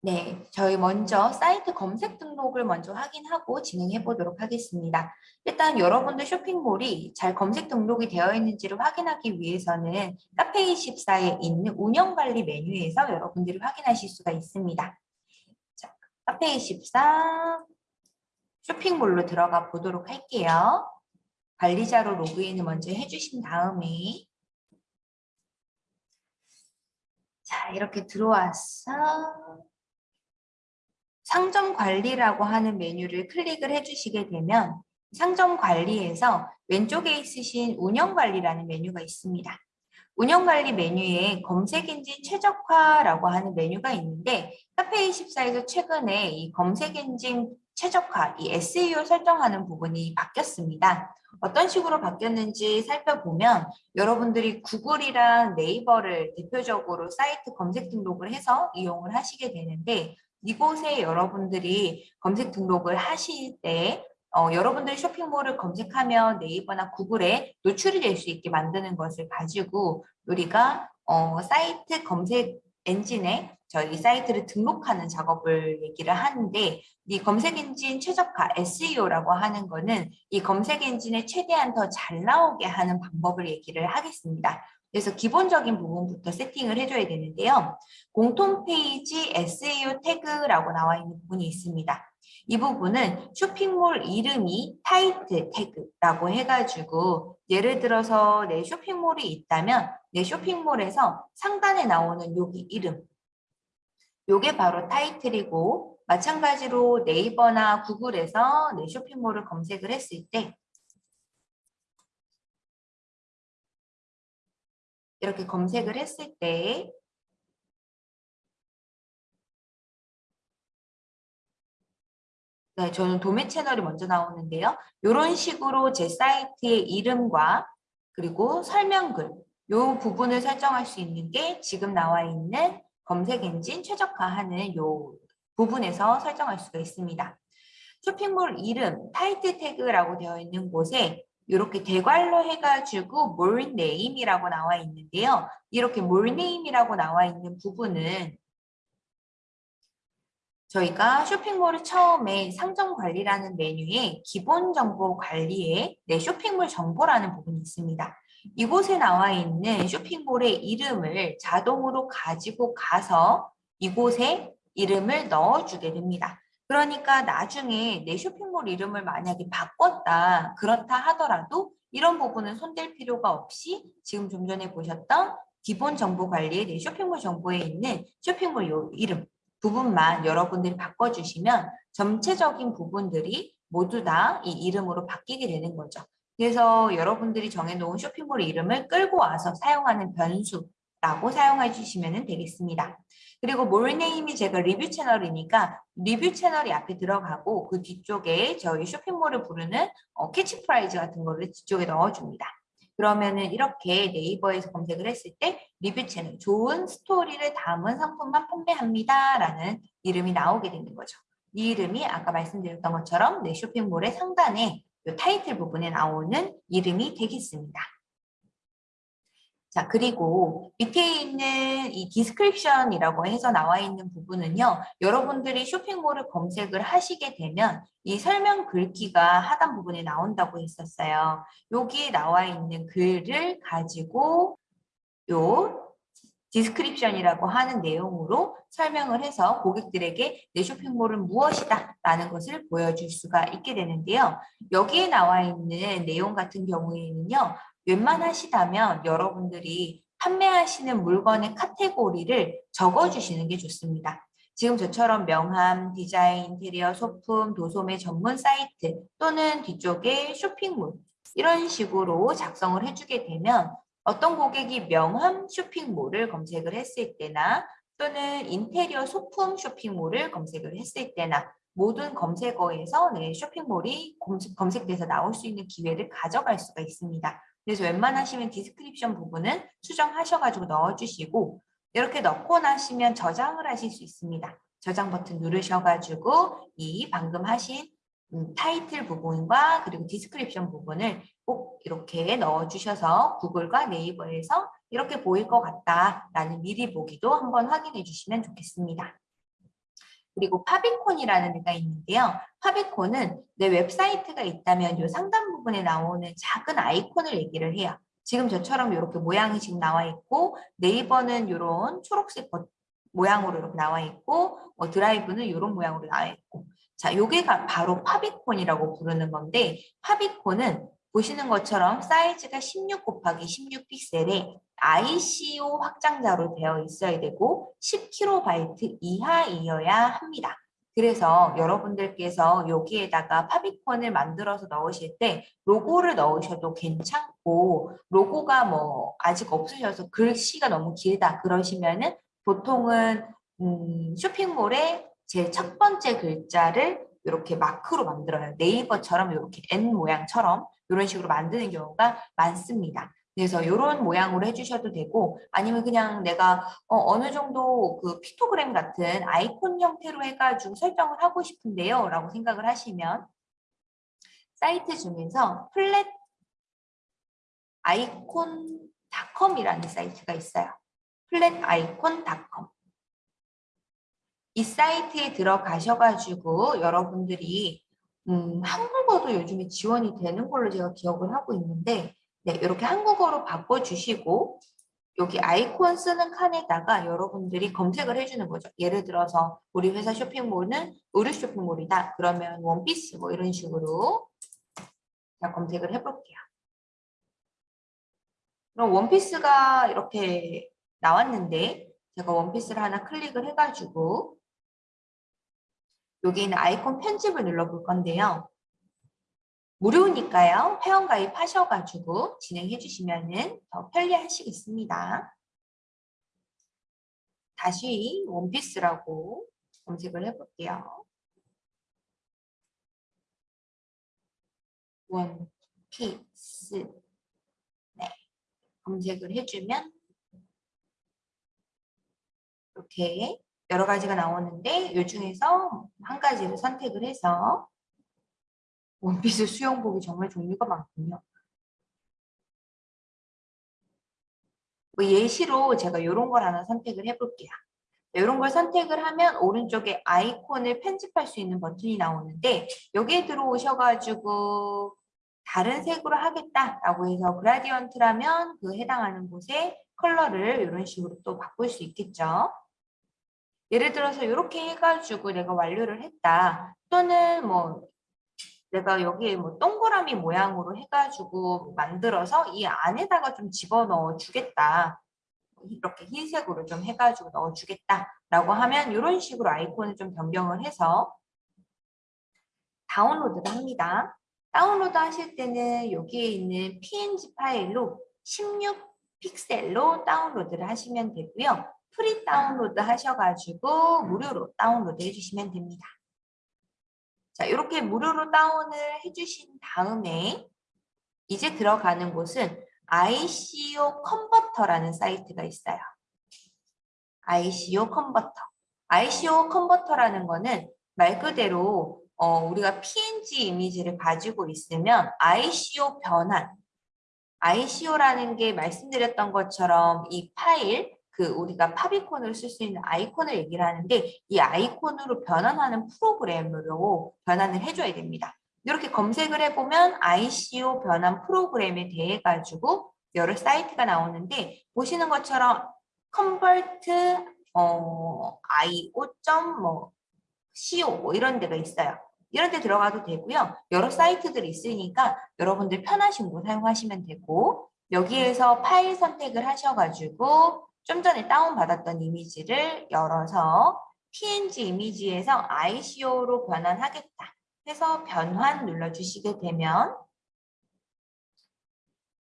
네, 저희 먼저 사이트 검색 등록을 먼저 확인하고 진행해 보도록 하겠습니다. 일단 여러분들 쇼핑몰이 잘 검색 등록이 되어 있는지를 확인하기 위해서는 카페24에 있는 운영관리 메뉴에서 여러분들이 확인하실 수가 있습니다. 자, 카페24 쇼핑몰로 들어가 보도록 할게요. 관리자로 로그인을 먼저 해주신 다음에 자 이렇게 들어와서 상점 관리라고 하는 메뉴를 클릭을 해주시게 되면 상점 관리에서 왼쪽에 있으신 운영 관리라는 메뉴가 있습니다. 운영 관리 메뉴에 검색 엔진 최적화라고 하는 메뉴가 있는데 카페24에서 최근에 이 검색 엔진 최적화, 이 SEO 설정하는 부분이 바뀌었습니다. 어떤 식으로 바뀌었는지 살펴보면 여러분들이 구글이랑 네이버를 대표적으로 사이트 검색 등록을 해서 이용을 하시게 되는데 이곳에 여러분들이 검색 등록을 하실 때 어, 여러분들이 쇼핑몰을 검색하면 네이버나 구글에 노출이 될 수 있게 만드는 것을 가지고 우리가 어, 사이트 검색 엔진에 저희 사이트를 등록하는 작업을 얘기를 하는데 이 검색 엔진 최적화 SEO라고 하는 거는 이 검색 엔진에 최대한 더 잘 나오게 하는 방법을 얘기를 하겠습니다. 그래서 기본적인 부분부터 세팅을 해줘야 되는데요. 공통 페이지 SEO 태그라고 나와 있는 부분이 있습니다. 이 부분은 쇼핑몰 이름이 타이틀 태그라고 해가지고 예를 들어서 내 쇼핑몰이 있다면 내 쇼핑몰에서 상단에 나오는 여기 이름 요게 바로 타이틀이고 마찬가지로 네이버나 구글에서 내 쇼핑몰을 검색을 했을 때 이렇게 검색을 했을 때 네, 저는 도매 채널이 먼저 나오는데요. 이런 식으로 제 사이트의 이름과 그리고 설명글 이 부분을 설정할 수 있는 게 지금 나와 있는 검색 엔진 최적화하는 이 부분에서 설정할 수가 있습니다. 쇼핑몰 이름, 타이틀 태그라고 되어 있는 곳에 이렇게 대괄로 해가지고 more name이라고 나와 있는데요. 이렇게 more name이라고 나와 있는 부분은 저희가 쇼핑몰을 처음에 상점 관리라는 메뉴에 기본 정보 관리에 내 쇼핑몰 정보라는 부분이 있습니다. 이곳에 나와 있는 쇼핑몰의 이름을 자동으로 가지고 가서 이곳에 이름을 넣어주게 됩니다. 그러니까 나중에 내 쇼핑몰 이름을 만약에 바꿨다 그렇다 하더라도 이런 부분은 손댈 필요가 없이 지금 좀 전에 보셨던 기본 정보 관리에 내 쇼핑몰 정보에 있는 쇼핑몰 요 이름 부분만 여러분들이 바꿔주시면 전체적인 부분들이 모두 다 이 이름으로 바뀌게 되는 거죠. 그래서 여러분들이 정해놓은 쇼핑몰 이름을 끌고 와서 사용하는 변수 라고 사용해 주시면 되겠습니다. 그리고 mall name이 제가 리뷰 채널이니까 리뷰 채널이 앞에 들어가고 그 뒤쪽에 저희 쇼핑몰을 부르는 어, 캐치프레이즈 같은 거를 뒤쪽에 넣어줍니다. 그러면은 이렇게 네이버에서 검색을 했을 때 리뷰 채널, 좋은 스토리를 담은 상품만 판매합니다. 라는 이름이 나오게 되는 거죠. 이 이름이 아까 말씀드렸던 것처럼 내 쇼핑몰의 상단에 타이틀 부분에 나오는 이름이 되겠습니다. 자, 그리고 밑에 있는 이 description이라고 해서 나와 있는 부분은요. 여러분들이 쇼핑몰을 검색을 하시게 되면 이 설명 글귀가 하단 부분에 나온다고 했었어요. 여기 나와 있는 글을 가지고 요 description이라고 하는 내용으로 설명을 해서 고객들에게 내 쇼핑몰은 무엇이다 라는 것을 보여줄 수가 있게 되는데요. 여기에 나와 있는 내용 같은 경우에는요. 웬만하시다면 여러분들이 판매하시는 물건의 카테고리를 적어주시는 게 좋습니다. 지금 저처럼 명함, 디자인, 인테리어, 소품, 도소매 전문 사이트 또는 뒤쪽에 쇼핑몰 이런 식으로 작성을 해주게 되면 어떤 고객이 명함 쇼핑몰을 검색을 했을 때나 또는 인테리어 소품 쇼핑몰을 검색을 했을 때나 모든 검색어에서 내 쇼핑몰이 검색 돼서 나올 수 있는 기회를 가져갈 수가 있습니다. 그래서 웬만하시면 description 부분은 수정하셔가지고 넣어주시고 이렇게 넣고 나시면 저장을 하실 수 있습니다. 저장 버튼 누르셔가지고 이 방금 하신 음, 타이틀 부분과 그리고 description 부분을 꼭 이렇게 넣어주셔서 구글과 네이버에서 이렇게 보일 것 같다라는 미리 보기도 한번 확인해 주시면 좋겠습니다. 그리고 favicon이라는 데가 있는데요. favicon은 내 웹사이트가 있다면 이 상단 부분에 나오는 작은 아이콘을 얘기를 해요. 지금 저처럼 이렇게 모양이 지금 나와 있고 네이버는 이런 초록색 버- 모양으로 이렇게 나와 있고 뭐 드라이브는 이런 모양으로 나와 있고 자, 요게가 바로 favicon이라고 부르는 건데 favicon은 보시는 것처럼 사이즈가 16 곱하기 16 픽셀에 ICO 확장자로 되어 있어야 되고 10KB 이하이어야 합니다. 그래서 여러분들께서 여기에다가 파비콘을 만들어서 넣으실 때 로고를 넣으셔도 괜찮고 로고가 뭐 아직 없으셔서 글씨가 너무 길다 그러시면은 보통은 음, 쇼핑몰에 제 첫 번째 글자를 이렇게 마크로 만들어요. 네이버처럼 이렇게 N 모양처럼 이런 식으로 만드는 경우가 많습니다. 그래서 이런 모양으로 해주셔도 되고 아니면 그냥 내가 어, 느 정도 그 픽토그램 같은 아이콘 형태로 해가지고 설정을 하고 싶은데요 라고 생각을 하시면 사이트 중에서 Flaticon.com이라는 사이트가 있어요. Flaticon.com 이 사이트에 들어가셔가지고 여러분들이 음, 한국어도 요즘에 지원이 되는 걸로 제가 기억을 하고 있는데 네, 이렇게 한국어로 바꿔주시고 여기 아이콘 쓰는 칸에다가 여러분들이 검색을 해주는 거죠. 예를 들어서 우리 회사 쇼핑몰은 의류 쇼핑몰이다. 그러면 원피스 뭐 이런 식으로 제가 검색을 해볼게요. 그럼 원피스가 이렇게 나왔는데 제가 원피스를 하나 클릭을 해가지고 여기 있는 아이콘 편집을 눌러볼 건데요. 무료니까요. 회원가입 하셔가지고 진행해 주시면 더 편리하시겠습니다. 다시 원피스라고 검색을 해볼게요. 원피스 네, 검색을 해주면 이렇게 여러 가지가 나오는데 이 중에서 한 가지를 선택을 해서 원피스 수영복이 정말 종류가 많군요. 뭐 예시로 제가 이런 걸 하나 선택을 해볼게요. 이런 걸 선택을 하면 오른쪽에 아이콘을 편집할 수 있는 버튼이 나오는데 여기에 들어오셔가지고 다른 색으로 하겠다라고 해서 그라디언트라면 그 해당하는 곳에 컬러를 이런 식으로 또 바꿀 수 있겠죠. 예를 들어서 이렇게 해가지고 내가 완료를 했다. 또는 뭐 내가 여기에 뭐 동그라미 모양으로 해가지고 만들어서 이 안에다가 좀 집어넣어 주겠다. 이렇게 흰색으로 좀 해가지고 넣어주겠다라고 하면 이런 식으로 아이콘을 좀 변경을 해서 다운로드를 합니다. 다운로드 하실 때는 여기에 있는 png 파일로 16 픽셀로 다운로드를 하시면 되고요. free 다운로드 하셔가지고 무료로 다운로드 해주시면 됩니다. 자, 이렇게 무료로 다운을 해주신 다음에 이제 들어가는 곳은 ICO 컨버터라는 사이트가 있어요. ICO 컨버터. ICO 컨버터라는 거는 말 그대로 어, 우리가 PNG 이미지를 가지고 있으면 ICO 변환, ICO라는 게 말씀드렸던 것처럼 이 파일, 그 우리가 파비콘을 쓸 수 있는 아이콘을 얘기를 하는데 이 아이콘으로 변환하는 프로그램으로 변환을 해줘야 됩니다. 이렇게 검색을 해보면 ICO 변환 프로그램에 대해 가지고 여러 사이트가 나오는데 보시는 것처럼 convert 어, io.뭐 co 뭐 이런 데가 있어요. 이런 데 들어가도 되고요. 여러 사이트들이 있으니까 여러분들 편하신 곳 사용하시면 되고 여기에서 파일 선택을 하셔가지고 좀 전에 다운받았던 이미지를 열어서 png 이미지에서 ICO로 변환하겠다 해서 변환 눌러주시게 되면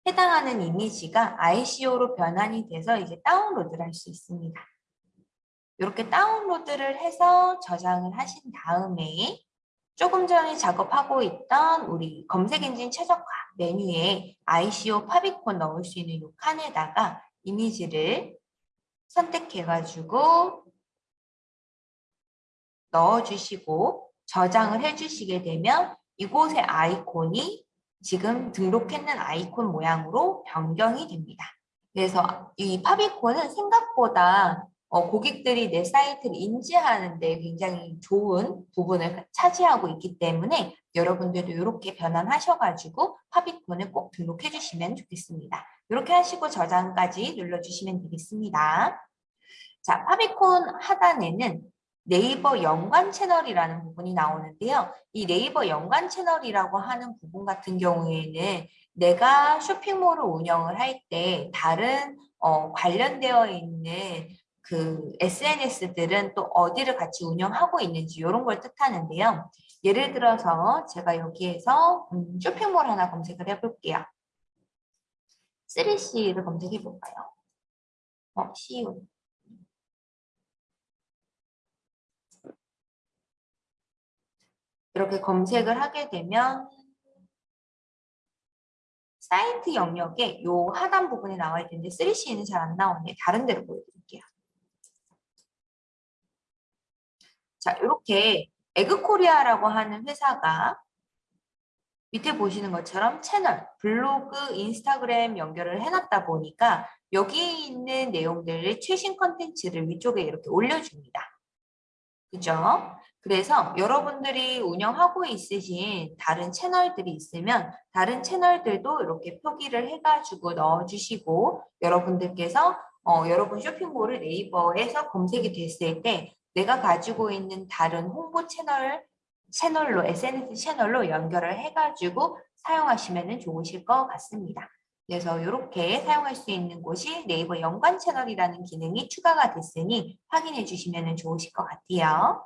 해당하는 이미지가 ICO로 변환이 돼서 이제 다운로드를 할 수 있습니다. 이렇게 다운로드를 해서 저장을 하신 다음에 조금 전에 작업하고 있던 우리 검색 엔진 최적화 메뉴에 ICO 파비콘 넣을 수 있는 이 칸에다가 이미지를 선택해가지고 넣어주시고 저장을 해주시게 되면 이곳의 아이콘이 지금 등록했는 아이콘 모양으로 변경이 됩니다. 그래서 이 파비콘은 생각보다 어, 고객들이 내 사이트를 인지하는 데 굉장히 좋은 부분을 차지하고 있기 때문에 여러분들도 이렇게 변환하셔가지고 파비콘을 꼭 등록해 주시면 좋겠습니다. 이렇게 하시고 저장까지 눌러주시면 되겠습니다. 자, 파비콘 하단에는 네이버 연관 채널이라는 부분이 나오는데요. 이 네이버 연관 채널이라고 하는 부분 같은 경우에는 내가 쇼핑몰을 운영을 할 때 다른 어, 관련되어 있는 그 SNS들은 또 어디를 같이 운영하고 있는지 이런 걸 뜻하는데요. 예를 들어서 제가 여기에서 음, 쇼핑몰 하나 검색을 해볼게요. 3C를 검색해 볼까요? 어, CU. 이렇게 검색을 하게 되면 사이트 영역에 요 하단 부분에 나와 있는데 3C는 잘 안 나오네. 다른 데로 보여드릴게요. 자, 이렇게 에그코리아라고 하는 회사가 밑에 보시는 것처럼 채널, 블로그, 인스타그램 연결을 해놨다 보니까 여기 있는 내용들을 최신 컨텐츠를 위쪽에 이렇게 올려줍니다. 그죠? 그래서 여러분들이 운영하고 있으신 다른 채널들이 있으면 다른 채널들도 이렇게 표기를 해가지고 넣어주시고 여러분들께서 어, 여러분 쇼핑몰을 네이버에서 검색이 됐을 때 내가 가지고 있는 다른 홍보 채널 채널로 SNS 채널로 연결을 해가지고 사용하시면 좋으실 것 같습니다. 그래서 이렇게 사용할 수 있는 곳이 네이버 연관 채널이라는 기능이 추가가 됐으니 확인해 주시면 좋으실 것 같아요.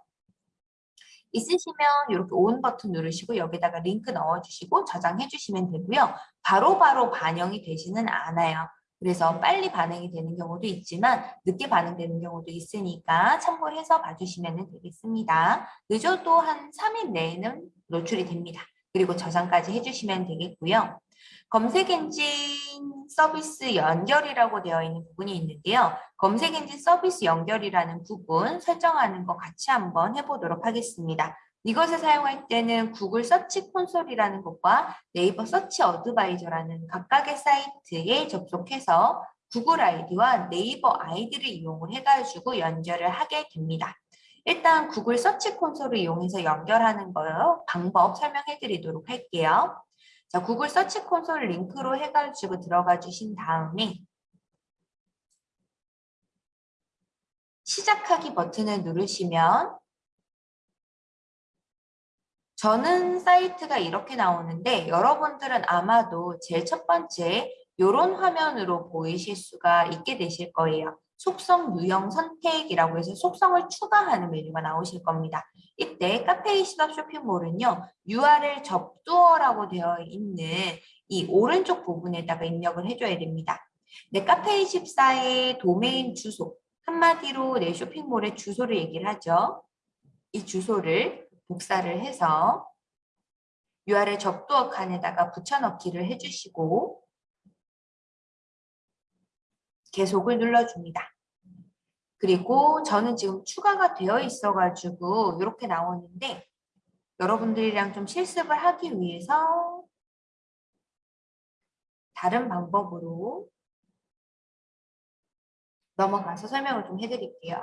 있으시면 이렇게 온 버튼 누르시고 여기다가 링크 넣어주시고 저장해 주시면 되고요. 바로바로 바로 반영이 되지는 않아요. 그래서 빨리 반응이 되는 경우도 있지만 늦게 반응되는 경우도 있으니까 참고해서 봐주시면 되겠습니다. 늦어도 한 3일 내에는 노출이 됩니다. 그리고 저장까지 해주시면 되겠고요. 검색 엔진 서비스 연결이라고 되어 있는 부분이 있는데요. 검색 엔진 서비스 연결이라는 부분 설정하는 거 같이 한번 해보도록 하겠습니다. 이것을 사용할 때는 구글 Search Console이라는 것과 네이버 Search Advisor라는 각각의 사이트에 접속해서 구글 아이디와 네이버 아이디를 이용을 해가지고 연결을 하게 됩니다. 일단 구글 Search Console을 이용해서 연결하는 거 방법 설명해 드리도록 할게요. 자, 구글 Search Console 링크로 해가지고 들어가 주신 다음에 시작하기 버튼을 누르시면 저는 사이트가 이렇게 나오는데 여러분들은 아마도 제일 첫 번째 이런 화면으로 보이실 수가 있게 되실 거예요. 속성 유형 선택이라고 해서 속성을 추가하는 메뉴가 나오실 겁니다. 이때 카페24 쇼핑몰은요. URL 접두어라고 되어 있는 이 오른쪽 부분에다가 입력을 해줘야 됩니다. 내 카페24의 도메인 주소, 한마디로 내 쇼핑몰의 주소를 얘기를 하죠. 이 주소를 복사를 해서 URL 접두어 칸에다가 붙여넣기를 해주시고 계속을 눌러줍니다. 그리고 저는 지금 추가가 되어 있어가지고 이렇게 나오는데 여러분들이랑 좀 실습을 하기 위해서 다른 방법으로 넘어가서 설명을 좀 해드릴게요.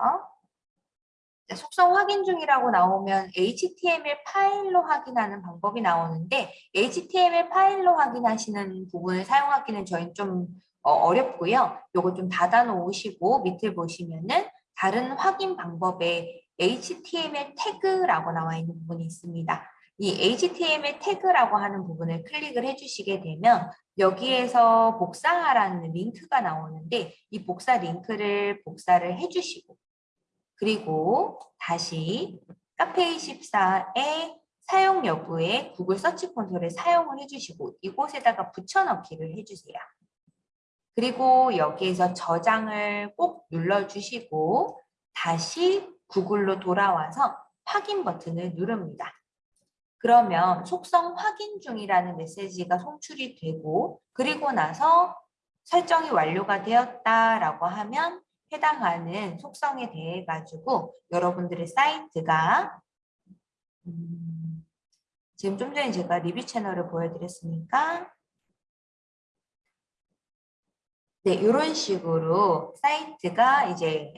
속성 확인 중이라고 나오면 HTML 파일로 확인하는 방법이 나오는데 HTML 파일로 확인하시는 부분을 사용하기는 저희는 좀 어, 어렵고요. 요거 좀 닫아 놓으시고 밑을 보시면은 다른 확인 방법에 HTML 태그라고 나와 있는 부분이 있습니다. 이 HTML 태그라고 하는 부분을 클릭을 해주시게 되면 여기에서 복사하라는 링크가 나오는데 이 복사 링크를 복사를 해주시고 그리고 다시 카페24의 사용 여부에 구글 서치 콘솔에 사용을 해주시고 이곳에다가 붙여넣기를 해주세요. 그리고 여기에서 저장을 꼭 눌러주시고 다시 구글로 돌아와서 확인 버튼을 누릅니다. 그러면 속성 확인 중이라는 메시지가 송출이 되고 그리고 나서 설정이 완료가 되었다라고 하면 해당하는 속성에 대해 가지고 여러분들의 사이트가 음, 지금 좀 전에 제가 리뷰 채널을 보여드렸으니까 네, 이런 식으로 사이트가 이제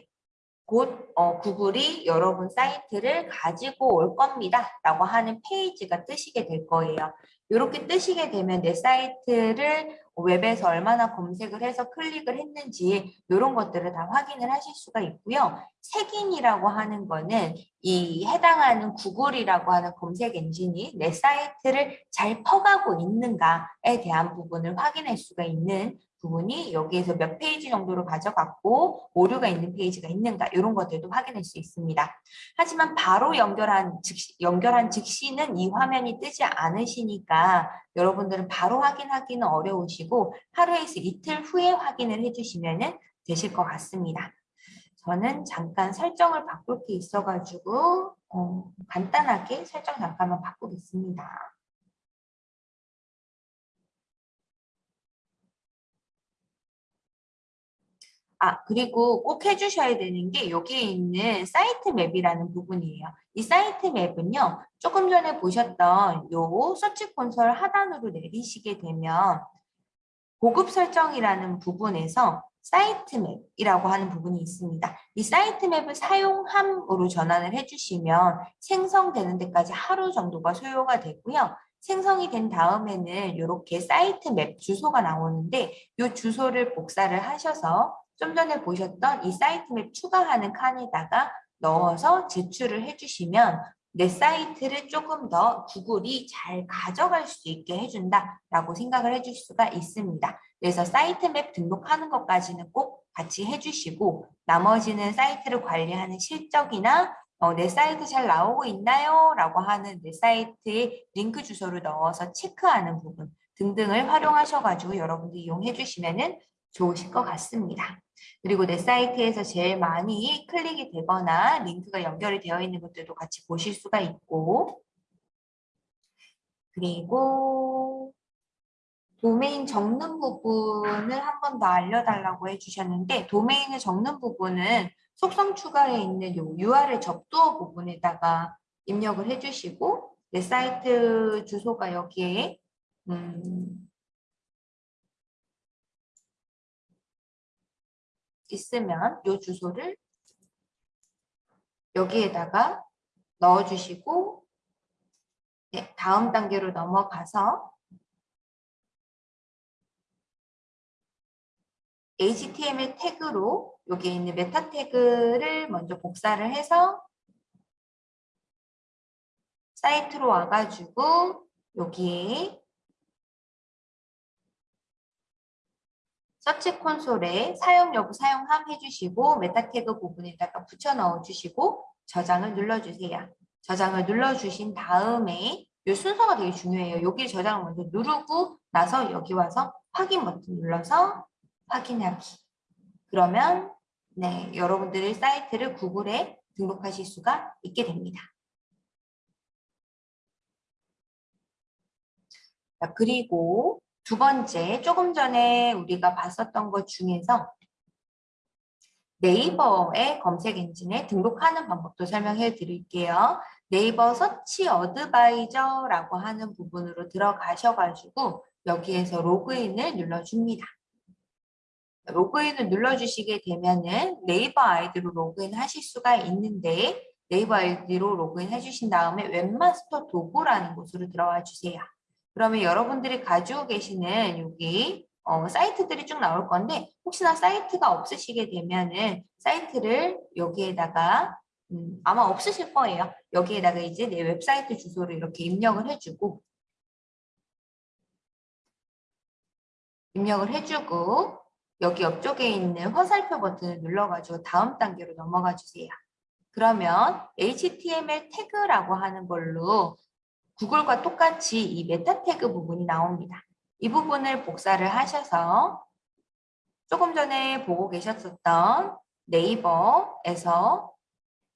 곧 어, 구글이 여러분 사이트를 가지고 올 겁니다. 라고 하는 페이지가 뜨시게 될 거예요. 이렇게 뜨시게 되면 내 사이트를 웹에서 얼마나 검색을 해서 클릭을 했는지 이런 것들을 다 확인을 하실 수가 있고요. 색인이라고 하는 거는 이 해당하는 구글이라고 하는 검색 엔진이 내 사이트를 잘 퍼가고 있는가에 대한 부분을 확인할 수가 있는 부분이 여기에서 몇 페이지 정도를 가져갔고 오류가 있는 페이지가 있는가 이런 것들도 확인할 수 있습니다. 하지만 바로 연결한 즉시, 연결한 즉시는 이 화면이 뜨지 않으시니까 여러분들은 바로 확인하기는 어려우시고 하루에서 이틀 후에 확인을 해주시면 되실 것 같습니다. 저는 잠깐 설정을 바꿀 게 있어가지고 어, 간단하게 설정 잠깐만 바꾸겠습니다. 아, 그리고 꼭 해주셔야 되는 게 여기에 있는 사이트 맵이라는 부분이에요. 이 사이트 맵은요, 조금 전에 보셨던 요 Search Console 하단으로 내리시게 되면 고급 설정이라는 부분에서 사이트 맵이라고 하는 부분이 있습니다. 이 사이트 맵을 사용함으로 전환을 해주시면 생성되는 데까지 하루 정도가 소요가 되고요. 생성이 된 다음에는 이렇게 사이트 맵 주소가 나오는데 이 주소를 복사를 하셔서 좀 전에 보셨던 이 사이트 맵 추가하는 칸에다가 넣어서 제출을 해주시면 내 사이트를 조금 더 구글이 잘 가져갈 수 있게 해준다라고 생각을 해줄 수가 있습니다. 그래서 사이트 맵 등록하는 것까지는 꼭 같이 해주시고 나머지는 사이트를 관리하는 실적이나 어, 내 사이트 잘 나오고 있나요? 라고 하는 내 사이트에 링크 주소를 넣어서 체크하는 부분 등등을 활용하셔가지고 여러분들 이용해 주시면 좋으실 것 같습니다. 그리고 내 사이트에서 제일 많이 클릭이 되거나 링크가 연결이 되어 있는 것들도 같이 보실 수가 있고. 그리고 도메인 적는 부분을 한 번 더 알려달라고 해주셨는데 도메인을 적는 부분은 속성 추가에 있는 요 URL 접두어 부분에다가 입력을 해주시고 내 사이트 주소가 여기에 음, 있으면 이 주소를 여기에다가 넣어주시고 네, 다음 단계로 넘어가서 HTML 태그로 여기에 있는 메타 태그를 먼저 복사를 해서 사이트로 와가지고 여기에 Search Console에 사용 여부 사용함 해주시고 메타 태그 부분에다가 붙여 넣어주시고 저장을 눌러주세요. 저장을 눌러주신 다음에 이 순서가 되게 중요해요. 여기 저장을 먼저 누르고 나서 여기 와서 확인 버튼 눌러서 확인하기. 그러면 네 여러분들의 사이트를 구글에 등록하실 수가 있게 됩니다. 자, 그리고 두 번째, 조금 전에 우리가 봤었던 것 중에서 네이버의 검색 엔진에 등록하는 방법도 설명해 드릴게요. 네이버 Search Advisor라고 하는 부분으로 들어가셔가지고 여기에서 로그인을 눌러줍니다. 로그인을 눌러주시게 되면 은 네이버 아이디로 로그인 하실 수가 있는데 네이버 아이디로 로그인 해주신 다음에 웹마스터 도구라는 곳으로 들어와 주세요. 그러면 여러분들이 가지고 계시는 여기 어, 사이트들이 쭉 나올 건데 혹시나 사이트가 없으시게 되면은 사이트를 여기에다가 음, 아마 없으실 거예요. 여기에다가 이제 내 웹사이트 주소를 이렇게 입력을 해주고 입력을 해주고 여기 옆쪽에 있는 화살표 버튼을 눌러가지고 다음 단계로 넘어가 주세요. 그러면 HTML 태그라고 하는 걸로 구글과 똑같이 이 메타 태그 부분이 나옵니다. 이 부분을 복사를 하셔서 조금 전에 보고 계셨었던 네이버에서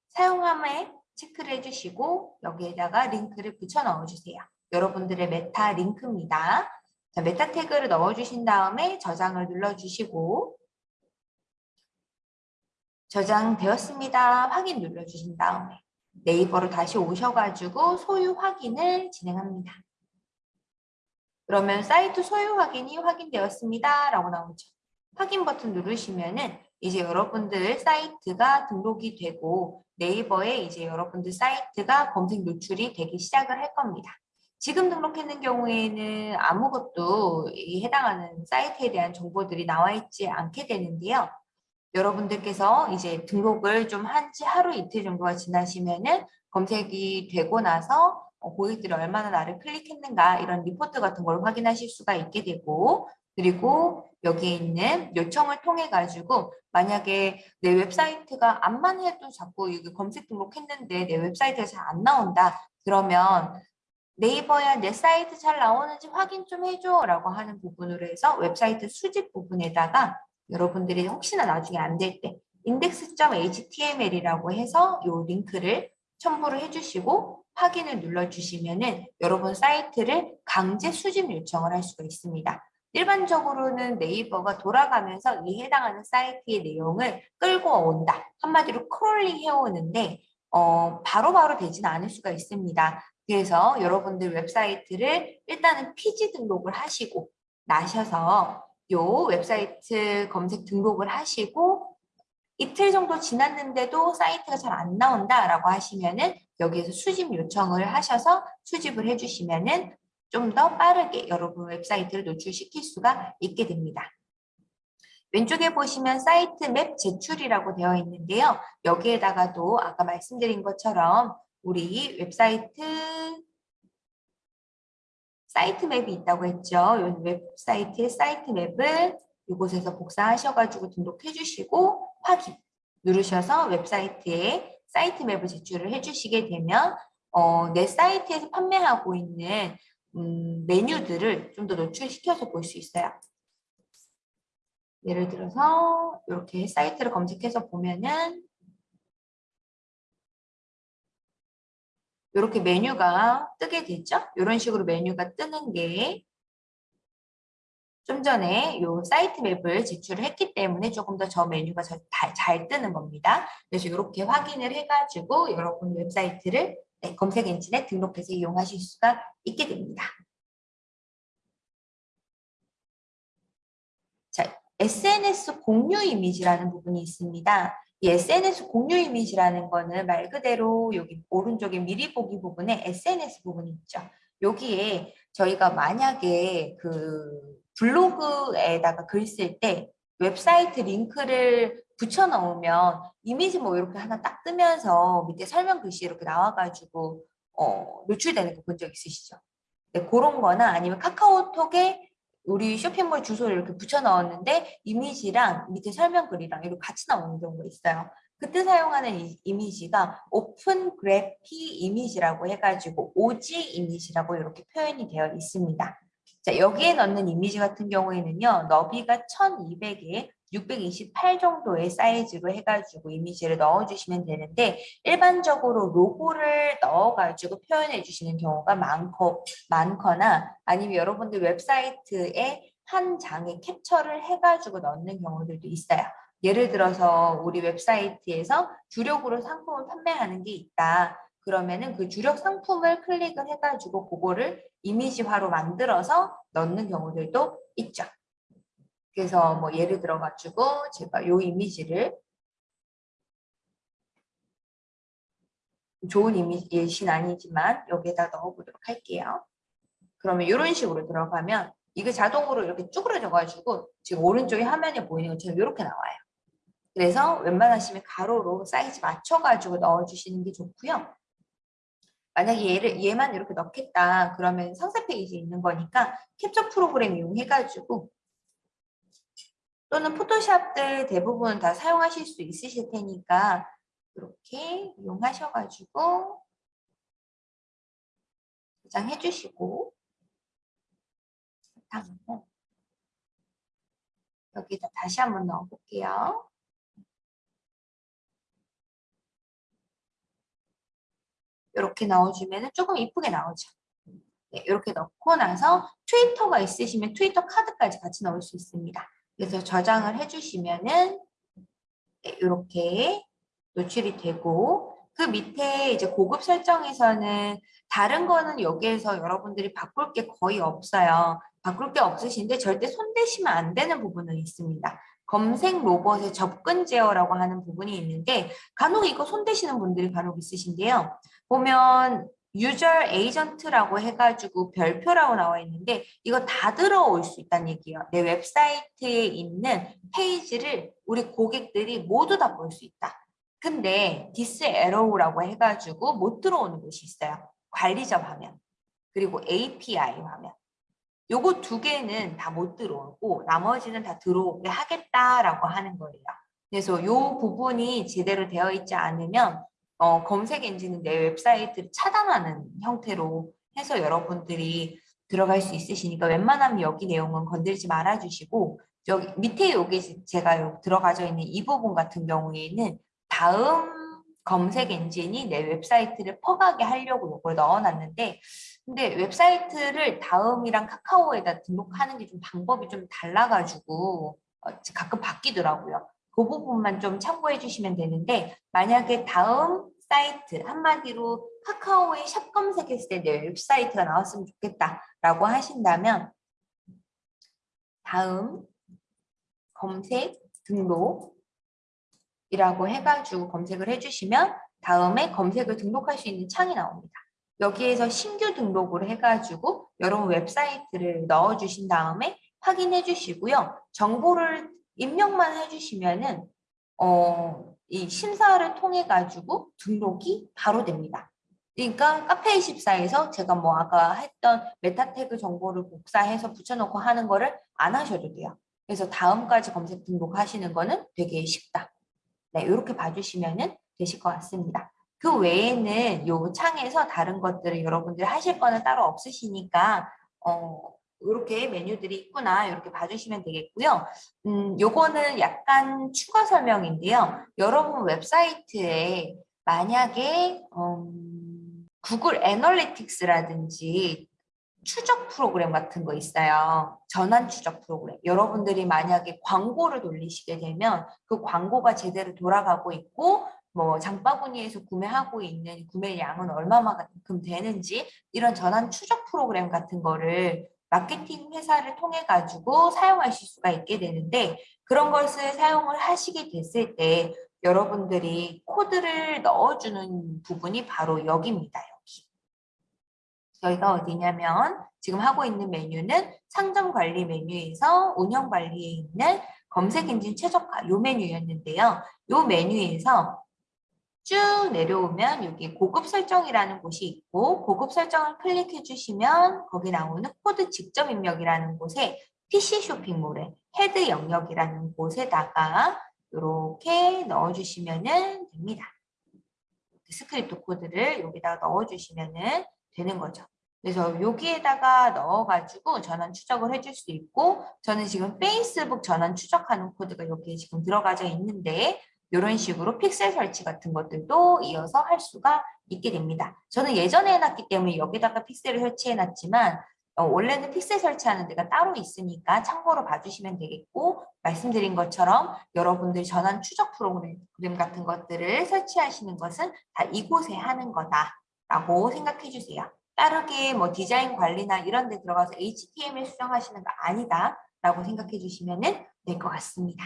사용함에 체크를 해주시고 여기에다가 링크를 붙여 넣어주세요. 여러분들의 메타 링크입니다. 자, 메타 태그를 넣어주신 다음에 저장을 눌러주시고 저장되었습니다. 확인 눌러주신 다음에 네이버로 다시 오셔가지고 소유 확인을 진행합니다. 그러면 사이트 소유 확인이 확인되었습니다. 라고 나오죠. 확인 버튼 누르시면 은 이제 여러분들 사이트가 등록이 되고 네이버에 이제 여러분들 사이트가 검색 노출이 되기 시작을 할 겁니다. 지금 등록했는 경우에는 아무것도 이 해당하는 사이트에 대한 정보들이 나와 있지 않게 되는데요. 여러분들께서 이제 등록을 좀 한 지 하루 이틀 정도가 지나시면은 검색이 되고 나서 어, 고객들이 얼마나 나를 클릭했는가 이런 리포트 같은 걸 확인하실 수가 있게 되고 그리고 여기에 있는 요청을 통해 가지고 만약에 내 웹사이트가 암만 해도 자꾸 이게 검색 등록했는데 내 웹사이트가 잘 안 나온다 그러면 네이버야 내 사이트 잘 나오는지 확인 좀 해줘 라고 하는 부분으로 해서 웹사이트 수집 부분에다가 여러분들이 혹시나 나중에 안 될 때 index.html이라고 해서 이 링크를 첨부를 해주시고 확인을 눌러주시면 은 여러분 사이트를 강제 수집 요청을 할 수가 있습니다. 일반적으로는 네이버가 돌아가면서 이 해당하는 사이트의 내용을 끌고 온다. 한마디로 크롤링 해오는데 어, 바로바로 되지는 않을 수가 있습니다. 그래서 여러분들 웹사이트를 일단은 필히 등록을 하시고 나셔서 요 웹사이트 검색 등록을 하시고 이틀 정도 지났는데도 사이트가 잘 안 나온다라고 하시면은 여기에서 수집 요청을 하셔서 수집을 해주시면은 좀 더 빠르게 여러분 웹사이트를 노출시킬 수가 있게 됩니다. 왼쪽에 보시면 사이트 맵 제출이라고 되어 있는데요. 여기에다가도 아까 말씀드린 것처럼 우리 웹사이트 사이트 맵이 있다고 했죠. 이 웹사이트의 사이트 맵을 이곳에서 복사하셔가지고 등록해 주시고 확인 누르셔서 웹사이트에 사이트 맵을 제출을 해주시게 되면 어, 내 사이트에서 판매하고 있는 음, 메뉴들을 좀 더 노출시켜서 볼 수 있어요. 예를 들어서 이렇게 사이트를 검색해서 보면은 이렇게 메뉴가 뜨게 되죠. 이런 식으로 메뉴가 뜨는 게 좀 전에 이 사이트 맵을 제출을 했기 때문에 조금 더 저 메뉴가 잘, 잘 뜨는 겁니다. 그래서 이렇게 확인을 해가지고 여러분 웹사이트를 네, 검색 엔진에 등록해서 이용하실 수가 있게 됩니다. 자, SNS 공유 이미지라는 부분이 있습니다. 이 SNS 공유 이미지라는 거는 말 그대로 여기 오른쪽에 미리 보기 부분에 SNS 부분이 있죠. 여기에 저희가 만약에 그 블로그에다가 글 쓸 때 웹사이트 링크를 붙여 넣으면 이미지 뭐 이렇게 하나 딱 뜨면서 밑에 설명 글씨 이렇게 나와가지고 어, 노출되는 거 본 적 있으시죠? 네, 그런 거나 아니면 카카오톡에 우리 쇼핑몰 주소를 이렇게 붙여 넣었는데 이미지랑 밑에 설명글이랑 이렇게 같이 나오는 경우가 있어요. 그때 사용하는 이, 이미지가 Open Graph 이미지라고 해가지고 OG 이미지라고 이렇게 표현이 되어 있습니다. 자, 여기에 넣는 이미지 같은 경우에는요. 너비가 1200에 628 정도의 사이즈로 해가지고 이미지를 넣어주시면 되는데 일반적으로 로고를 넣어가지고 표현해 주시는 경우가 많고 많거나 아니면 여러분들 웹사이트에 한 장에 캡처를 해가지고 넣는 경우들도 있어요. 예를 들어서 우리 웹사이트에서 주력으로 상품을 판매하는 게 있다. 그러면은 그 주력 상품을 클릭을 해가지고 그거를 이미지화로 만들어서 넣는 경우들도 있죠. 그래서 뭐 예를 들어 가지고 제가 요 이미지를 좋은 이미지 예시는 아니지만 여기에다 넣어보도록 할게요. 그러면 이런 식으로 들어가면 이게 자동으로 이렇게 쭈그러져 가지고 지금 오른쪽에 화면에 보이는 것처럼 이렇게 나와요. 그래서 웬만하시면 가로로 사이즈 맞춰가지고 넣어주시는 게 좋고요. 만약에 얘를 얘만 이렇게 넣겠다 그러면 상세 페이지에 있는 거니까 캡처 프로그램 이용해가지고 또는 포토샵들 대부분 다 사용하실 수 있으실 테니까 이렇게 이용하셔가지고 저장해 주시고 여기다 다시 한번 넣어 볼게요. 이렇게 넣어주면 조금 이쁘게 나오죠. 네, 이렇게 넣고 나서 트위터가 있으시면 트위터 카드까지 같이 넣을 수 있습니다. 그래서 저장을 해주시면은 네, 이렇게 노출이 되고 그 밑에 이제 고급 설정에서는 다른 거는 여기에서 여러분들이 바꿀 게 거의 없어요. 바꿀 게 없으신데 절대 손대시면 안 되는 부분은 있습니다. 검색 로봇의 접근 제어라고 하는 부분이 있는데 간혹 이거 손대시는 분들이 간혹 있으신데요. 보면 유저 에이전트라고 해가지고 별표라고 나와 있는데 이거 다 들어올 수 있다는 얘기예요. 내 웹사이트에 있는 페이지를 우리 고객들이 모두 다 볼 수 있다. 근데 Disallow라고 해가지고 못 들어오는 곳이 있어요. 관리자 화면 그리고 API 화면 요거 두 개는 다 못 들어오고 나머지는 다 들어오게 하겠다라고 하는 거예요. 그래서 요 부분이 제대로 되어 있지 않으면 어, 검색 엔진은 내 웹사이트를 차단하는 형태로 해서 여러분들이 들어갈 수 있으시니까 웬만하면 여기 내용은 건들지 말아주시고 여기 밑에 여기 제가 들어가져 있는 이 부분 같은 경우에는 다음 검색 엔진이 내 웹사이트를 퍼가게 하려고 이걸 넣어놨는데 근데 웹사이트를 다음이랑 카카오에다 등록하는 게 좀 방법이 좀 달라가지고 어, 가끔 바뀌더라고요. 그 부분만 좀 참고해 주시면 되는데 만약에 다음 사이트 한마디로 카카오에 샵 검색했을 때 내 웹 사이트가 나왔으면 좋겠다라고 하신다면 다음 검색 등록이라고 해가지고 검색을 해주시면 다음에 검색을 등록할 수 있는 창이 나옵니다. 여기에서 신규 등록을 해가지고 여러분 웹사이트를 넣어주신 다음에 확인해 주시고요. 정보를 입력만 해주시면은 어, 이 심사를 통해 가지고 등록이 바로 됩니다. 그러니까 카페24에서 제가 뭐 아까 했던 meta tag 정보를 복사해서 붙여놓고 하는 거를 안 하셔도 돼요. 그래서 다음까지 검색 등록하시는 거는 되게 쉽다. 네, 이렇게 봐주시면 되실 것 같습니다. 그 외에는 요 창에서 다른 것들을 여러분들 하실 거는 따로 없으시니까 어, 이렇게 메뉴들이 있구나 이렇게 봐주시면 되겠고요. 음, 요거는 약간 추가 설명인데요. 여러분 웹사이트에 만약에 음, 구글 애널리틱스라든지 추적 프로그램 같은 거 있어요. 전환 추적 프로그램. 여러분들이 만약에 광고를 돌리시게 되면 그 광고가 제대로 돌아가고 있고 뭐 장바구니에서 구매하고 있는 구매량은 얼마만큼 되는지 이런 전환 추적 프로그램 같은 거를 마케팅 회사를 통해 가지고 사용하실 수가 있게 되는데 그런 것을 사용을 하시게 됐을 때 여러분들이 코드를 넣어주는 부분이 바로 여기입니다. 여기. 저희가 어디냐면 지금 하고 있는 메뉴는 상점 관리 메뉴에서 운영 관리에 있는 검색 엔진 최적화 요 메뉴였는데요. 요 메뉴에서 쭉 내려오면 여기 고급 설정이라는 곳이 있고 고급 설정을 클릭해 주시면 거기 나오는 코드 직접 입력이라는 곳에 PC 쇼핑몰의 헤드 영역이라는 곳에다가 이렇게 넣어주시면 됩니다. 스크립트 코드를 여기다가 넣어주시면 되는 거죠. 그래서 여기에다가 넣어가지고 전환 추적을 해줄 수 있고 저는 지금 페이스북 전환 추적하는 코드가 여기에 지금 들어가져 있는데 이런 식으로 픽셀 설치 같은 것들도 이어서 할 수가 있게 됩니다. 저는 예전에 해놨기 때문에 여기다가 픽셀을 설치해놨지만 어, 원래는 픽셀 설치하는 데가 따로 있으니까 참고로 봐주시면 되겠고 말씀드린 것처럼 여러분들 전환 추적 프로그램 같은 것들을 설치하시는 것은 다 이곳에 하는 거다라고 생각해 주세요. 따르게 뭐 디자인 관리나 이런 데 들어가서 HTML 수정하시는 거 아니다 라고 생각해 주시면 될 것 같습니다.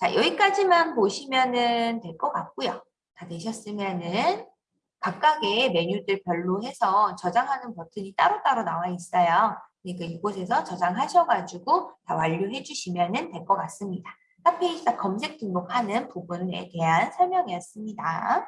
자, 여기까지만 보시면은 될 것 같고요. 다 되셨으면은 각각의 메뉴들 별로 해서 저장하는 버튼이 따로따로 나와 있어요. 그러니까 이곳에서 저장하셔가지고 다 완료해 주시면 될 것 같습니다. 카페이사 검색 등록하는 부분에 대한 설명이었습니다.